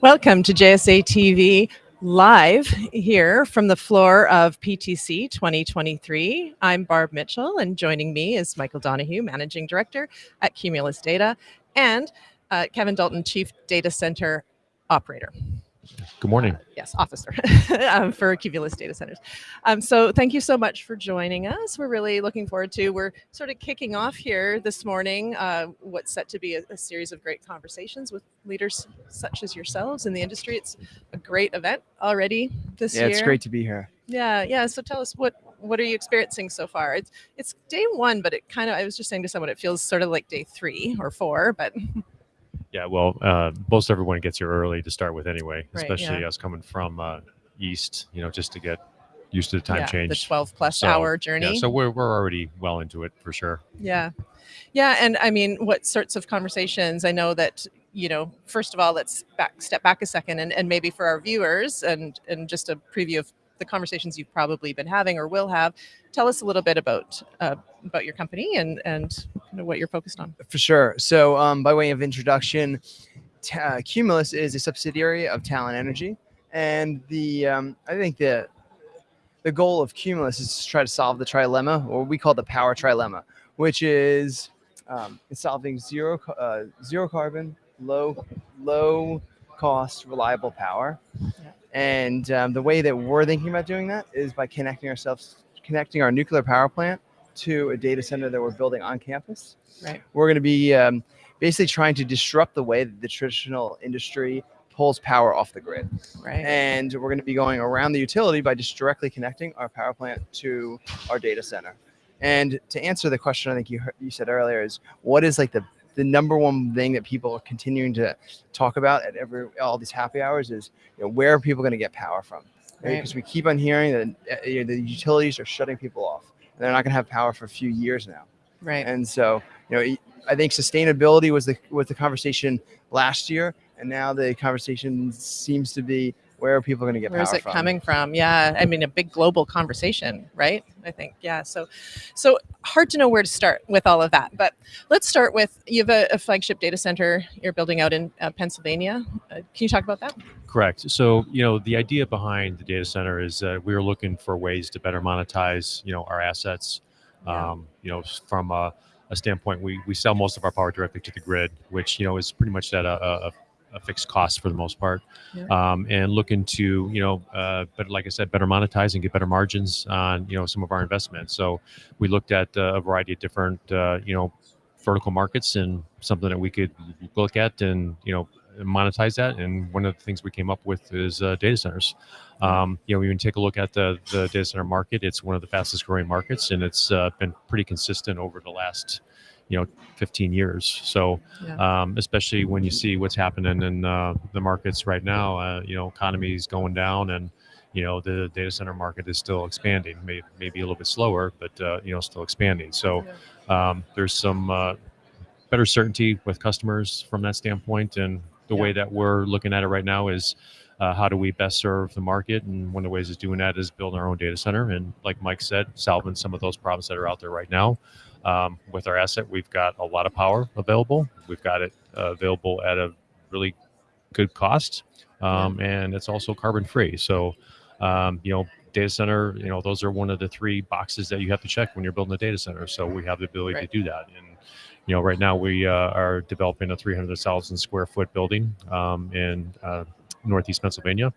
Welcome to JSA TV live here from the floor of PTC 2023. I'm Barb Mitchell, and joining me is Michael Donahue, Managing Director at Cumulus Data, and uh, Kevin Dalton, Chief Data Center Operator. Good morning. Uh, yes, officer um, for Cumulus Data Centers. Um, so thank you so much for joining us. We're really looking forward to, we're sort of kicking off here this morning, uh, what's set to be a, a, series of great conversations with leaders such as yourselves in the industry. It's a great event already this yeah, year. Yeah, it's great to be here. Yeah, yeah. So tell us what what are you experiencing so far? It's it's day one, but it kind of I was just saying to someone it feels sort of like day three or four, but Yeah, well, uh, most everyone gets here early to start with anyway, Right, especially yeah. us coming from uh, east, you know, just to get used to the time yeah, change. the 12 plus So, hour journey. Yeah, so we're, we're already well into it for sure. Yeah. Yeah. And I mean, what sorts of conversations? I know that, you know, first of all, let's back step back a second and, and maybe for our viewers and and just a preview of the conversations you've probably been having or will have. Tell us a little bit about uh, about your company and and kind of what you're focused on. For sure. So, um, by way of introduction, uh, Cumulus is a subsidiary of Talen Energy, and the um, I think the the goal of Cumulus is to try to solve the trilemma, or we call the power trilemma, which is um, solving zero uh, zero carbon, low low cost, reliable power. And um, the way that we're thinking about doing that is by connecting ourselves, connecting our nuclear power plant to a data center that we're building on campus. Right. We're going to be um, basically trying to disrupt the way that the traditional industry pulls power off the grid. Right. And we're going to be going around the utility by just directly connecting our power plant to our data center. And to answer the question, I think you heard, you said earlier is what is like the the number one thing that people are continuing to talk about at every all these happy hours is you know, where are people going to get power from? Right. Because we keep on hearing that uh, you know, the utilities are shutting people off. And they're not going to have power for a few years now. Right. And so, you know, I think sustainability was the was the conversation last year, and now the conversation seems to be where are people going to get power? Where's it from? coming from? Yeah, I mean a big global conversation, right? I think yeah. So, so hard to know where to start with all of that. But let's start with you have a, a flagship data center you're building out in uh, Pennsylvania. Uh, can you talk about that? Correct. So, you know, the idea behind the data center is that we were looking for ways to better monetize, you know, our assets. Yeah. Um, you know, from a, a standpoint, we, we sell most of our power directly to the grid, which, you know, is pretty much at a, a, a fixed cost for the most part. Yeah. Um, and looking to, you know, uh, but like I said, better monetize and get better margins on, you know, some of our investments. So we looked at uh, a variety of different, uh, you know, vertical markets and something that we could look at and, you know, monetize that. And one of the things we came up with is uh, data centers. Um, you know, when you take a look at the, the data center market, it's one of the fastest growing markets and it's uh, been pretty consistent over the last, you know, 15 years. So, Yeah. um, especially when you see what's happening in uh, the markets right now, uh, you know, economy is going down and, you know, the data center market is still expanding, may, maybe a little bit slower, but, uh, you know, still expanding. So um, there's some uh, better certainty with customers from that standpoint. And the Yeah. way that we're looking at it right now is uh, how do we best serve the market? And one of the ways of doing that is building our own data center. And like Mike said, solving some of those problems that are out there right now. Um, with our asset, we've got a lot of power available. We've got it uh, available at a really good cost, um, and it's also carbon free. So, um, you know, data center, you know, those are one of the three boxes that you have to check when you're building a data center. So we have the ability Right. to do that. And you know, right now we uh, are developing a 300,000 square foot building um, in uh, Northeast Pennsylvania,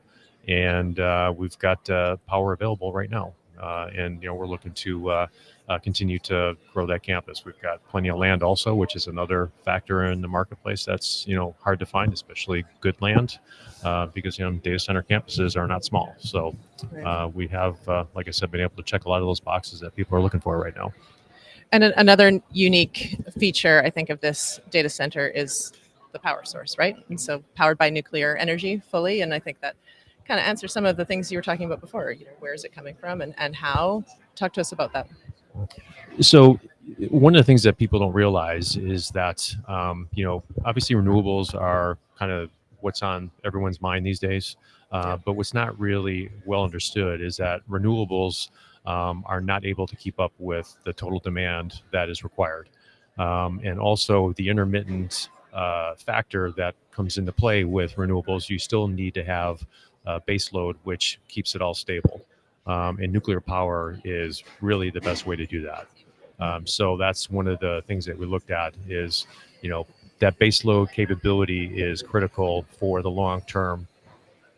and uh, we've got uh, power available right now. Uh, and you know, we're looking to uh, uh, continue to grow that campus. We've got plenty of land also, which is another factor in the marketplace that's you know hard to find, especially good land, uh, because you know data center campuses are not small. So uh, we have, uh, like I said, been able to check a lot of those boxes that people are looking for right now. And an- another unique feature, I think, of this data center is the power source, right? And so powered by nuclear energy fully. And I think that kind of answer some of the things you were talking about before. You know, where is it coming from and, and how? Talk to us about that. So one of the things that people don't realize is that um, you know obviously renewables are kind of what's on everyone's mind these days uh, but what's not really well understood is that renewables um, are not able to keep up with the total demand that is required um, and also the intermittent uh, factor that comes into play with renewables. You still need to have uh, base load, which keeps it all stable. Um, and nuclear power is really the best way to do that. Um, so that's one of the things that we looked at is, you know, that base load capability is critical for the long-term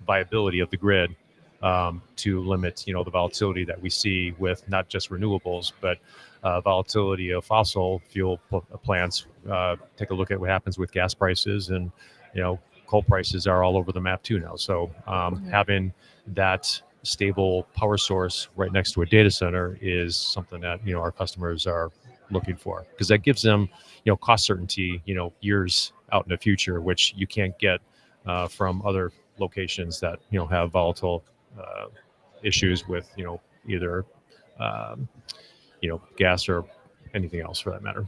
viability of the grid um, to limit, you know, the volatility that we see with not just renewables, but uh, volatility of fossil fuel plants. Uh, take a look at what happens with gas prices, and you know, coal prices are all over the map too now. So um, having that stable power source right next to a data center is something that you know our customers are looking for because that gives them you know cost certainty you know years out in the future which you can't get uh, from other locations that you know have volatile uh, issues with you know either um, you know gas or anything else for that matter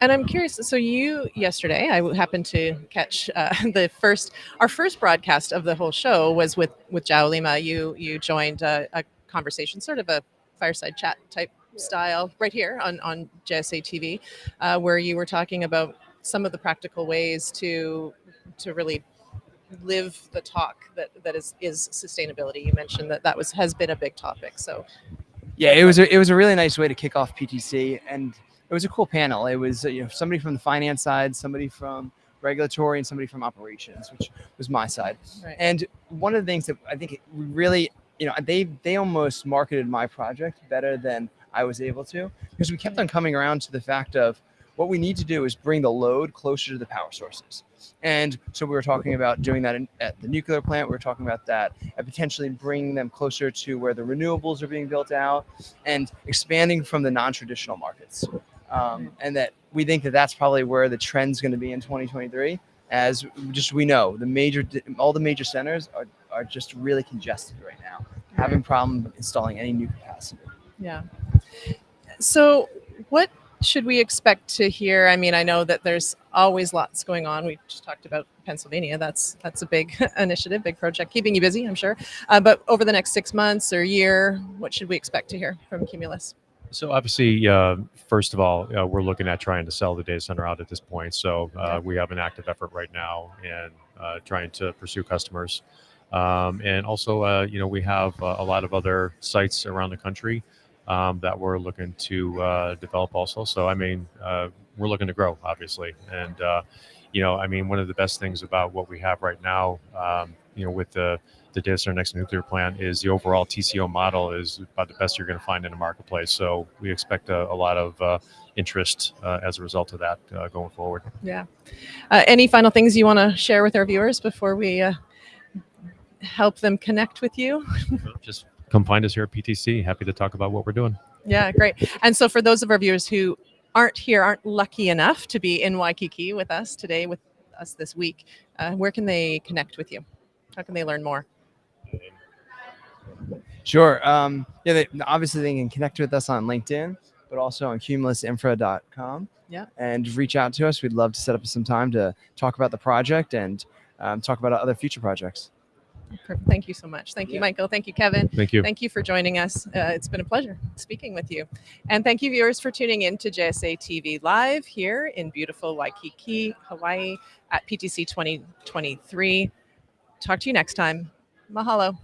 And I'm curious. So you yesterday, I happened to catch uh, the first, our first broadcast of the whole show was with with Jao Lima. You you joined a, a conversation, sort of a fireside chat type style, right here on on JSA TV, uh, where you were talking about some of the practical ways to to really live the talk that that is is sustainability. You mentioned that that was has been a big topic. So Yeah, it was a, it was a really nice way to kick off PTC, and it was a cool panel. It was you know somebody from the finance side, somebody from regulatory, and somebody from operations, which was my side. right. And one of the things that I think really, you know, they they almost marketed my project better than I was able to because we kept on coming around to the fact of what we need to do is bring the load closer to the power sources. And so we were talking about doing that in, at the nuclear plant. We were talking about that and potentially bringing them closer to where the renewables are being built out and expanding from the non-traditional markets. Um, and that we think that that's probably where the trend's going to be in 2023 as just we know the major all the major centers are, are just really congested right now having problem installing any new capacity Yeah. So, what should we expect to hear? I mean, I know that there's always lots going on. We just talked about Pennsylvania. That's that's a big initiative, big project, keeping you busy, I'm sure. Uh, but over the next six months or year, what should we expect to hear from Cumulus? So obviously, uh, first of all, uh, we're looking at trying to sell the data center out at this point. So uh, we have an active effort right now in uh, trying to pursue customers, um, and also, uh, you know, we have uh, a lot of other sites around the country um, that we're looking to uh, develop also. So I mean, uh, we're looking to grow, obviously, and uh, you know, I mean, one of the best things about what we have right now, um, you know, with the the data center next to nuclear plant is the overall TCO model is about the best you're going to find in the marketplace. So we expect a, a lot of uh, interest uh, as a result of that uh, going forward. Yeah. Uh, any final things you want to share with our viewers before we uh, help them connect with you? Just come find us here at PTC. Happy to talk about what we're doing. Yeah, great. And so, for those of our viewers who aren't here, aren't lucky enough to be in Waikiki with us today, with us this week, uh, where can they connect with you? How can they learn more? sure um, yeah they, obviously they can connect with us on linkedin but also on cumulusinfra.com Yeah. and reach out to us we'd love to set up some time to talk about the project and um, talk about other future projects Perfect. Thank you so much. Thank you, Yeah. Michael. Thank you, Kevin. Thank you. Thank you for joining us. Uh, it's been a pleasure speaking with you. And thank you, viewers, for tuning in to JSA TV Live here in beautiful Waikiki, Hawaii at PTC 2023. Talk to you next time. Mahalo.